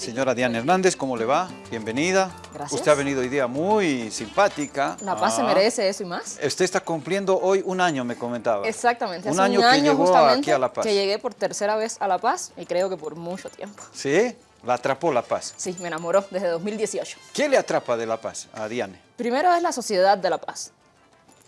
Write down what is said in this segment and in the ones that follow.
Señora Diana Hernández, ¿cómo le va? Bienvenida. Gracias. Usted ha venido hoy día muy simpática. La Paz se Ah. merece eso y más. Usted está cumpliendo hoy un año, me comentaba. Exactamente. Un hace año un que llegó justamente aquí a La Paz. que llegué por tercera vez a La Paz y creo que por mucho tiempo. ¿Sí? La atrapó La Paz. Sí, me enamoró desde 2018. ¿Qué le atrapa de La Paz a Diane? Primero es la sociedad de La Paz.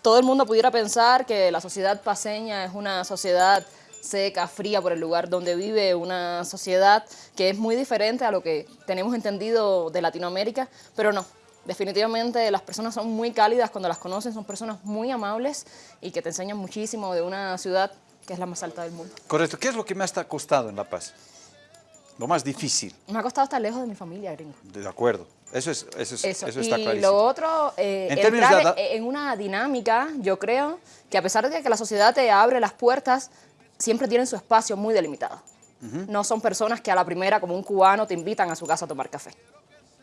Todo el mundo pudiera pensar que la sociedad paseña es una sociedad seca, fría por el lugar donde vive, una sociedad que es muy diferente a lo que tenemos entendido de Latinoamérica, pero no. Definitivamente las personas son muy cálidas cuando las conocen, son personas muy amables y que te enseñan muchísimo de una ciudad que es la más alta del mundo. Correcto. ¿Qué es lo que me ha costado en La Paz? Lo más difícil. Me ha costado estar lejos de mi familia, gringo. De acuerdo. Eso, es, eso, es- Eso. eso está y clarísimo. lo otro, eh, En entrar de en una dinámica, yo creo que a pesar de que la sociedad te abre las puertas, siempre tienen su espacio muy delimitado. No son personas que a la primera, como un cubano, te invitan a su casa a tomar café.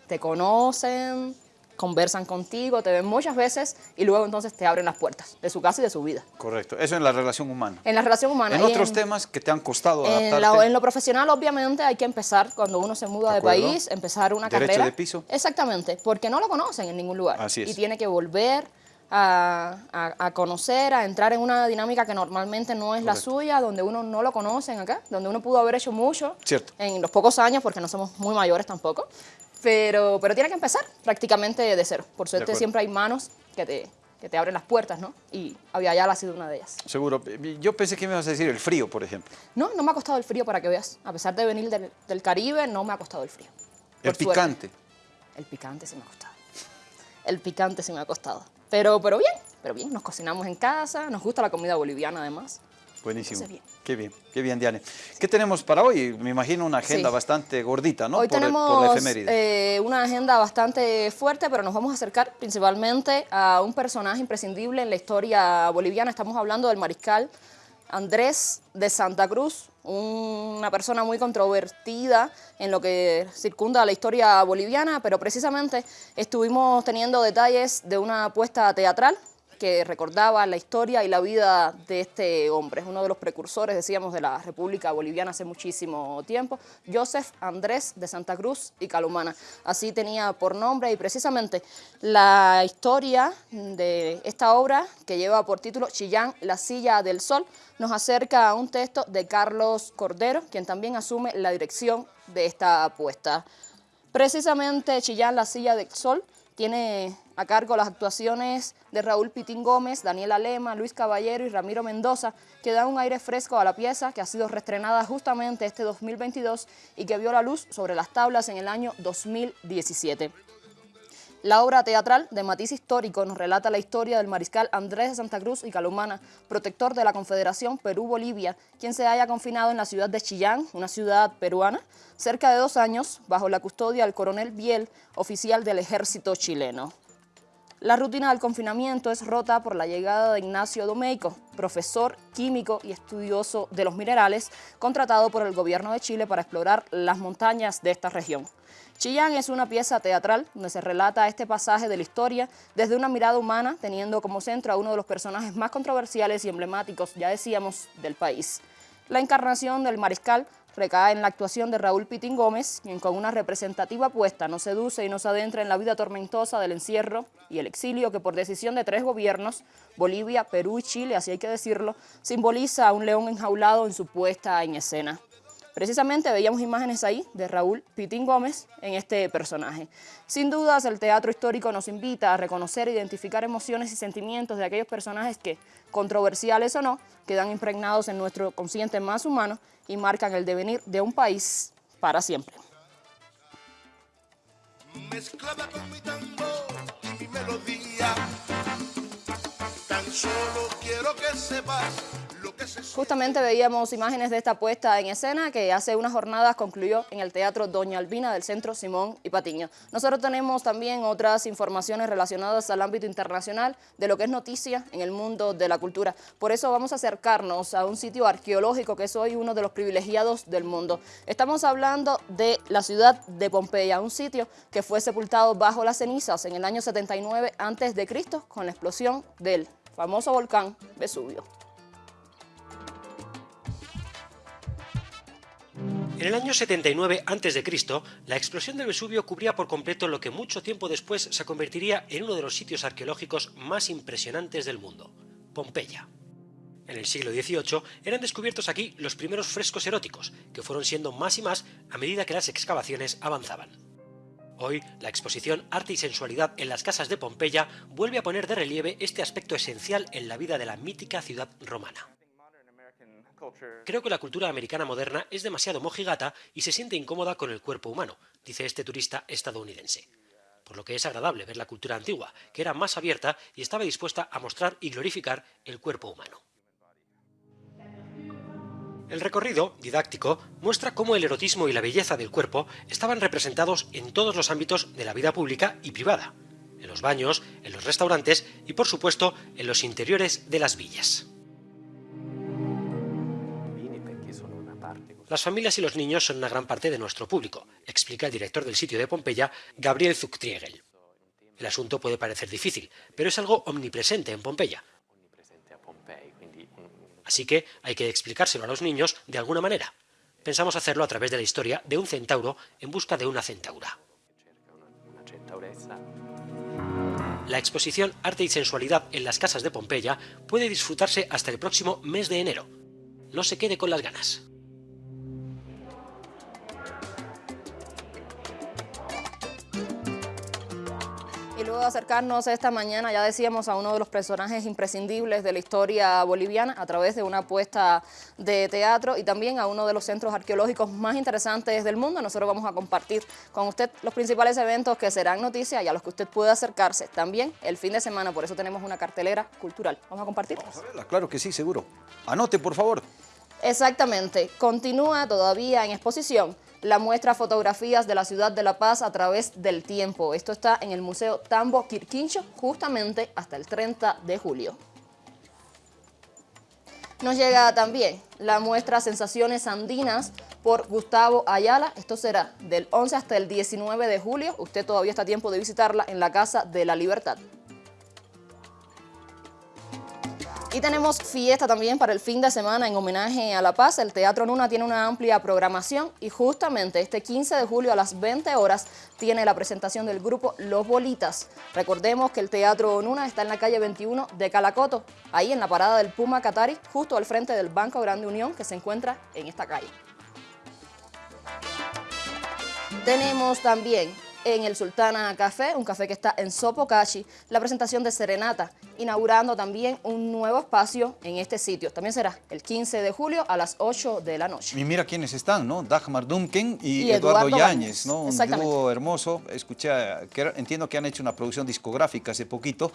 Te conocen, conversan contigo, te ven muchas veces y luego entonces te abren las puertas de su casa y de su vida. Correcto. Eso en la relación humana. En la relación humana. En otros temas que te han costado en, adaptarte. la- en lo profesional, obviamente, hay que empezar cuando uno se muda De país, empezar una Derecho carrera. de piso. Exactamente, porque no lo conocen en ningún lugar. Así es. Y tiene que volver a, a- a conocer, a entrar en una dinámica que normalmente no es la Correcto. suya, donde uno no lo conocen acá, donde uno pudo haber hecho mucho Cierto. en los pocos años, porque no somos muy mayores tampoco. Pero, pero tiene que empezar prácticamente de cero. Por suerte siempre hay manos que te, que te abren las puertas, ¿no? Y Aviala ha sido una de ellas. Seguro. Yo pensé que me ibas a decir el frío, por ejemplo. No, no me ha costado el frío para que veas. A pesar de venir del, del Caribe, no me ha costado el frío. El Por suerte. picante. El picante sí me ha costado. El picante sí me ha costado. Pero, pero bien, pero bien. Nos cocinamos en casa, nos gusta la comida boliviana además. Buenísimo. Bien. Qué bien, qué bien, Diane. ¿Qué tenemos para hoy? Me imagino una agenda Sí. bastante gordita, ¿no? Hoy por, tenemos por la efeméride. eh, una agenda bastante fuerte, pero nos vamos a acercar principalmente a un personaje imprescindible en la historia boliviana. Estamos hablando del mariscal Andrés de Santa Cruz, una persona muy controvertida en lo que circunda la historia boliviana, pero precisamente estuvimos teniendo detalles de una apuesta teatral que recordaba la historia y la vida de este hombre. Es uno de los precursores, decíamos, de la República Boliviana hace muchísimo tiempo, Joseph Andrés de Santa Cruz y Calumana. Así tenía por nombre y precisamente la historia de esta obra, que lleva por título Chillán, la silla del sol, nos acerca a un texto de Carlos Cordero, quien también asume la dirección de esta apuesta. Precisamente Chillán, la silla del sol, tiene a cargo las actuaciones de Raúl Pitín Gómez, Daniela Lema, Luis Caballero y Ramiro Mendoza, que dan un aire fresco a la pieza que ha sido reestrenada justamente este 2022 y que vio la luz sobre las tablas en el año 2017. La obra teatral de matiz histórico nos relata la historia del mariscal Andrés de Santa Cruz y Calumana, protector de la Confederación Perú-Bolivia, quien se haya confinado en la ciudad de Chillán, una ciudad peruana, cerca de dos años, bajo la custodia del coronel Biel, oficial del ejército chileno. La rutina del confinamiento es rota por la llegada de Ignacio Domeico, profesor, químico y estudioso de los minerales, contratado por el gobierno de Chile para explorar las montañas de esta región. Chillán es una pieza teatral donde se relata este pasaje de la historia desde una mirada humana, teniendo como centro a uno de los personajes más controversiales y emblemáticos, ya decíamos, del país. La encarnación del mariscal recae en la actuación de Raúl Pitín Gómez, quien con una representativa apuesta nos seduce y nos adentra en la vida tormentosa del encierro y el exilio que por decisión de tres gobiernos, Bolivia, Perú y Chile, así hay que decirlo, simboliza a un león enjaulado en su puesta en escena. Precisamente veíamos imágenes ahí de Raúl Pitín Gómez en este personaje. Sin dudas, el teatro histórico nos invita a reconocer e identificar emociones y sentimientos de aquellos personajes que, controversiales o no, quedan impregnados en nuestro consciente más humano y marcan el devenir de un país para siempre. con mi mi melodía. Tan solo quiero que sepas Justamente veíamos imágenes de esta puesta en escena que hace unas jornadas concluyó en el Teatro Doña Albina del Centro Simón y Patiño. Nosotros tenemos también otras informaciones relacionadas al ámbito internacional de lo que es noticia en el mundo de la cultura. Por eso vamos a acercarnos a un sitio arqueológico que es hoy uno de los privilegiados del mundo. Estamos hablando de la ciudad de Pompeya, un sitio que fue sepultado bajo las cenizas en el año 79 a.C. con la explosión del famoso volcán Vesubio. En el año 79 a.C., la explosión del Vesubio cubría por completo lo que mucho tiempo después se convertiría en uno de los sitios arqueológicos más impresionantes del mundo, Pompeya. En el siglo XVIII eran descubiertos aquí los primeros frescos eróticos, que fueron siendo más y más a medida que las excavaciones avanzaban. Hoy, la exposición Arte y Sensualidad en las casas de Pompeya vuelve a poner de relieve este aspecto esencial en la vida de la mítica ciudad romana. Creo que la cultura americana moderna es demasiado mojigata y se siente incómoda con el cuerpo humano, dice este turista estadounidense. Por lo que es agradable ver la cultura antigua, que era más abierta y estaba dispuesta a mostrar y glorificar el cuerpo humano. El recorrido, didáctico, muestra cómo el erotismo y la belleza del cuerpo estaban representados en todos los ámbitos de la vida pública y privada, en los baños, en los restaurantes y por supuesto en los interiores de las villas. Las familias y los niños son una gran parte de nuestro público, explica el director del sitio de Pompeya, Gabriel Zucktriegel. El asunto puede parecer difícil, pero es algo omnipresente en Pompeya. Así que hay que explicárselo a los niños de alguna manera. Pensamos hacerlo a través de la historia de un centauro en busca de una centaura. La exposición Arte y Sensualidad en las casas de Pompeya puede disfrutarse hasta el próximo mes de enero. No se quede con las ganas. Y luego de acercarnos esta mañana, ya decíamos, a uno de los personajes imprescindibles de la historia boliviana a través de una apuesta de teatro y también a uno de los centros arqueológicos más interesantes del mundo. Nosotros vamos a compartir con usted los principales eventos que serán noticias y a los que usted puede acercarse también el fin de semana. Por eso tenemos una cartelera cultural. ¿Vamos a compartir? Vamos a verla, claro que sí, seguro. Anote, por favor. Exactamente. Continúa todavía en exposición la muestra Fotografías de la Ciudad de La Paz a través del tiempo. Esto está en el Museo Tambo Quirquincho justamente hasta el 30 de julio. Nos llega también la muestra Sensaciones Andinas por Gustavo Ayala. Esto será del 11 hasta el 19 de julio. Usted todavía está a tiempo de visitarla en la Casa de la Libertad. Y tenemos fiesta también para el fin de semana en homenaje a La Paz. El Teatro Nuna tiene una amplia programación y justamente este 15 de julio a las 20 horas tiene la presentación del grupo Los Bolitas. Recordemos que el Teatro Nuna está en la calle 21 de Calacoto, ahí en la parada del Puma Catari, justo al frente del Banco Grande Unión que se encuentra en esta calle. Tenemos también en el Sultana Café, un café que está en Sopocachi, la presentación de Serenata, inaugurando también un nuevo espacio en este sitio. También será el 15 de julio a las 8 de la noche. Y mira quiénes están, ¿no? Dagmar Dumken y, Y Eduardo, Eduardo Yáñez, ¿no? Un dúo hermoso. Escuché, que entiendo que han hecho una producción discográfica hace poquito.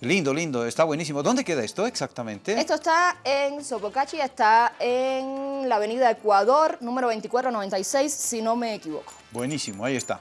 Lindo, lindo, está buenísimo. ¿Dónde queda esto exactamente? Esto está en Sopocachi, está en la avenida Ecuador, número 2496, si no me equivoco. Buenísimo, ahí está.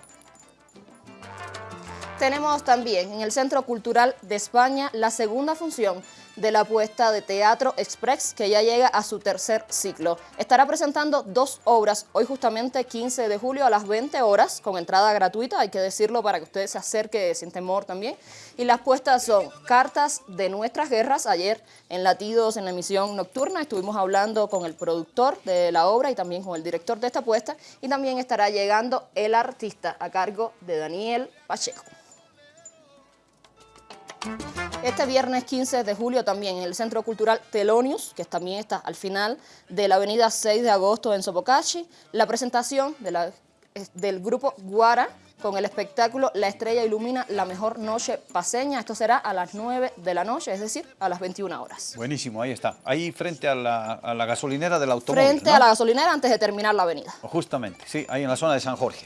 Tenemos también en el Centro Cultural de España la segunda función de la apuesta de Teatro Express que ya llega a su tercer ciclo. Estará presentando dos obras hoy justamente 15 de julio a las 20 horas con entrada gratuita, hay que decirlo para que usted se acerque sin temor también. Y las puestas son Cartas de Nuestras Guerras. Ayer en Latidos en la emisión nocturna estuvimos hablando con el productor de la obra y también con el director de esta apuesta y también estará llegando el artista a cargo de Daniel Pacheco. Este viernes 15 de julio también en el Centro Cultural Telonius, que también está al final de la avenida 6 de agosto en Sopocachi, la presentación de la- es- del grupo Guara con el espectáculo La Estrella Ilumina la Mejor Noche Paseña. Esto será a las 9 de la noche, es decir, a las 21 horas. Buenísimo, ahí está. Ahí frente a la, a la gasolinera del automóvil, Frente ¿no? a la gasolinera antes de terminar la avenida. Justamente, sí, ahí en la zona de San Jorge.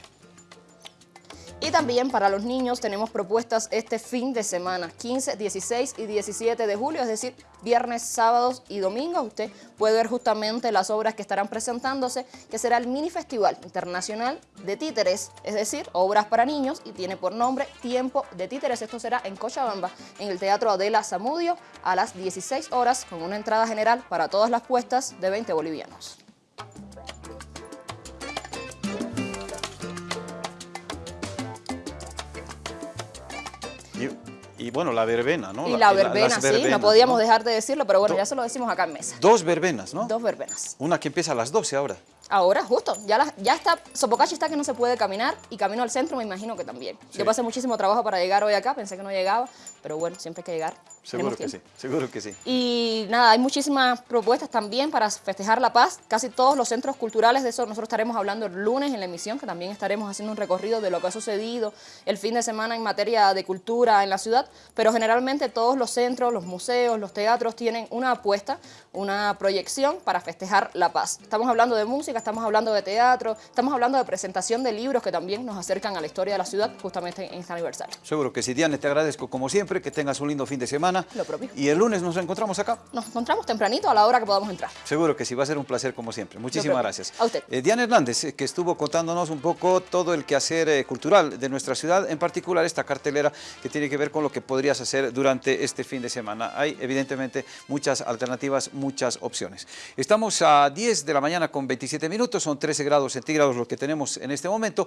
Y también para los niños tenemos propuestas este fin de semana, 15, 16 y 17 de julio, es decir, viernes, sábados y domingos. Usted puede ver justamente las obras que estarán presentándose, que será el Mini Festival Internacional de Títeres, es decir, obras para niños y tiene por nombre Tiempo de Títeres. Esto será en Cochabamba, en el Teatro Adela Zamudio, a las 16 horas, con una entrada general para todas las puestas de 20 bolivianos. Y, bueno, la verbena, ¿no? Y la las verbena, sí, no podíamos dejar de decirlo, pero bueno, ya se lo decimos acá en mesa. Dos verbenas, ¿no? Dos verbenas. Una que empieza a las 12 ahora. Ahora, justo, ya, la- ya está, Sopocachi está que no se puede caminar y camino al centro me imagino que también. Yo pasé muchísimo trabajo para llegar hoy acá, pensé que no llegaba, pero bueno, siempre hay que llegar. Seguro que sí, seguro que sí. Y nada, hay muchísimas propuestas también para festejar la paz. Casi todos los centros culturales, de eso nosotros estaremos hablando el lunes en la emisión, que también estaremos haciendo un recorrido de lo que ha sucedido el fin de semana en materia de cultura en la ciudad. Pero generalmente todos los centros, los museos, los teatros tienen una apuesta, una proyección para festejar la paz. Estamos hablando de música, estamos hablando de teatro, estamos hablando de presentación de libros que también nos acercan a la historia de la ciudad justamente en este aniversario. Seguro que sí. Diane, te agradezco como siempre, que tengas un lindo fin de semana. Lo propio. Y el lunes nos encontramos acá. Nos encontramos tempranito a la hora que podamos entrar. Seguro que sí, va a ser un placer como siempre. Muchísimas gracias. A usted. Eh, Diana Hernández, eh, que estuvo contándonos un poco todo el quehacer eh, cultural de nuestra ciudad, en particular esta cartelera que tiene que ver con lo que podrías hacer durante este fin de semana. Hay evidentemente muchas alternativas, muchas opciones. Estamos a 10 de la mañana con 27 minutos, son 13 grados centígrados lo que tenemos en este momento.